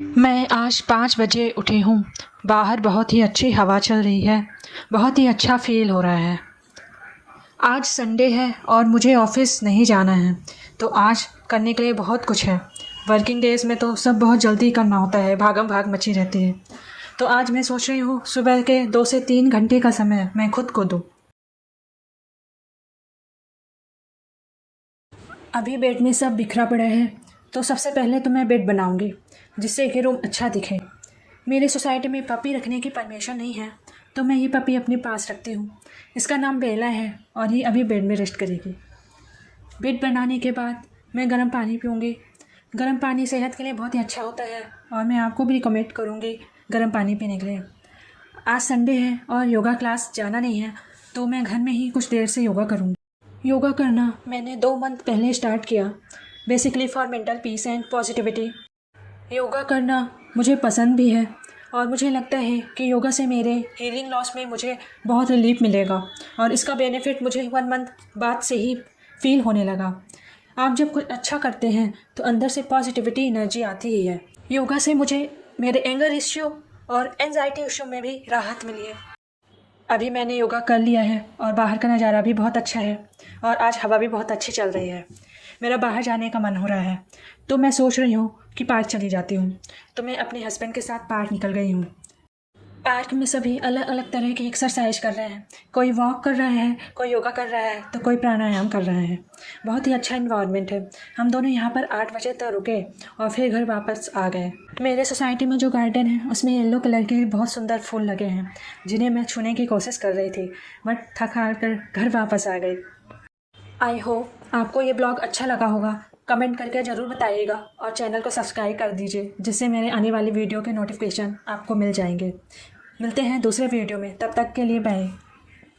आज पाँच बजे उठी हूँ। बाहर बहुत ही अच्छी हवा चल रही है। बहुत ही अच्छा फील हो रहा है। आज संडे है और मुझे ऑफ़िस नहीं जाना है। तो आज करने के लिए बहुत कुछ है। वर्किंग डेज़ में तो सब बहुत जल्दी करना होता है। भागम भाग मची रहती है। तो आज मैं सोच रही हूँ, सुबह के दो से तीन घंटे का समय मैं खुद को दूँ। अभी बेड में सब बिखरा पड़ा है। तो सबसे पहले तो मैं बेड बनाऊँगी। जिससे कि रूम अच्छा दिखे। मेरी सोसाइटी में पपी रखने की परमिशन नहीं है तो मैं ये पपी अपने पास रखती हूँ। इसका नाम बेला है और ये अभी बेड में रेस्ट करेगी। बेड बनाने के बाद मैं गर्म पानी पीऊँगी। गर्म पानी सेहत के लिए बहुत ही अच्छा होता है और मैं आपको भी रिकमेंड करूँगी गर्म पानी पीने के लिए। आज संडे है और योगा क्लास जाना नहीं है तो मैं घर में ही कुछ देर से योगा करूँगी। योगा करना मैंने दो मंथ पहले स्टार्ट किया। Basically for mental peace and positivity yoga करना मुझे पसंद भी है और मुझे लगता है कि योगा से मेरे हीलिंग लॉस में मुझे बहुत रिलीफ मिलेगा और इसका बेनिफिट मुझे वन मंथ बाद से ही फील होने लगा। आप जब कुछ अच्छा करते हैं तो अंदर से पॉजिटिविटी एनर्जी आती ही है। योगा से मुझे मेरे एंगर इश्यू और एनजाइटी इश्यू में भी राहत मिली है। अभी मैंने योगा कर लिया है और बाहर का नज़ारा भी बहुत अच्छा है और आज हवा भी बहुत अच्छी चल रही है। मेरा बाहर जाने का मन हो रहा है। तो मैं सोच रही हूँ कि पार्क चली जाती हूँ। तो मैं अपने हस्बैंड के साथ पार्क निकल गई हूँ। पार्क में सभी अलग अलग तरह की एक्सरसाइज कर रहे हैं। कोई वॉक कर रहा है, कोई योगा कर रहा है तो कोई प्राणायाम कर रहा है। बहुत ही अच्छा इन्वायरमेंट है। हम दोनों यहाँ पर आठ बजे तक रुके और फिर घर वापस आ गए। मेरे सोसाइटी में जो गार्डन है, उसमें येलो कलर के बहुत सुंदर फूल लगे हैं, जिन्हें मैं छूने की कोशिश कर रही थी, बट थक हार कर घर वापस आ गई। आई होप आपको ये ब्लॉग अच्छा लगा होगा। कमेंट करके ज़रूर बताइएगा और चैनल को सब्सक्राइब कर दीजिए, जिससे मेरे आने वाली वीडियो के नोटिफिकेशन आपको मिल जाएँगे। मिलते हैं दूसरे वीडियो में। तब तक के लिए बाय